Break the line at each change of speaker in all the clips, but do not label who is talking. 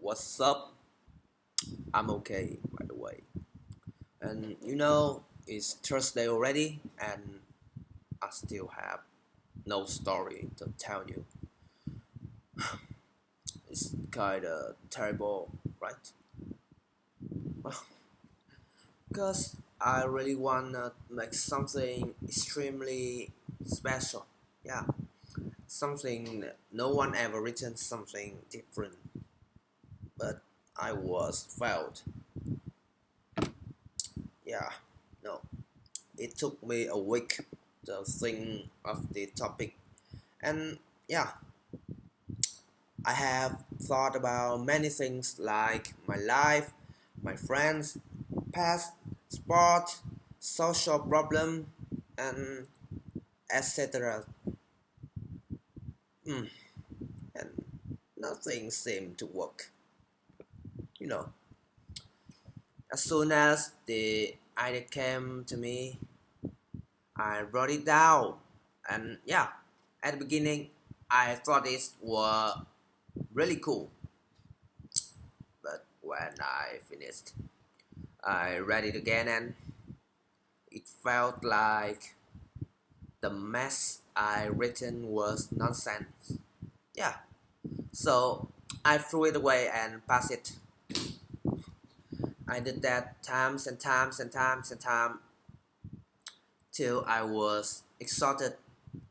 what's up? I'm okay, by the way. And you know, it's Thursday already, and I still have no story to tell you. it's kinda terrible, right? Because I really wanna make something extremely special. Yeah something no one ever written something different but I was failed yeah no. It took me a week to think of the topic. And yeah. I have thought about many things like my life my friends past sport social problem and etc Mm. And nothing seemed to work. You know, as soon as the idea came to me, I wrote it down. And yeah, at the beginning, I thought it was really cool. But when I finished, I read it again and it felt like the mess I written was nonsense. Yeah. So I threw it away and passed it. I did that times and times and times and times till I was exhausted.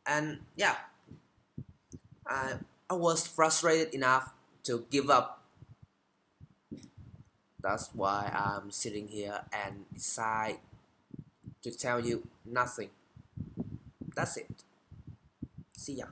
And yeah I, I was frustrated enough to give up. That's why I'm sitting here and decide to tell you nothing. That's it. See ya.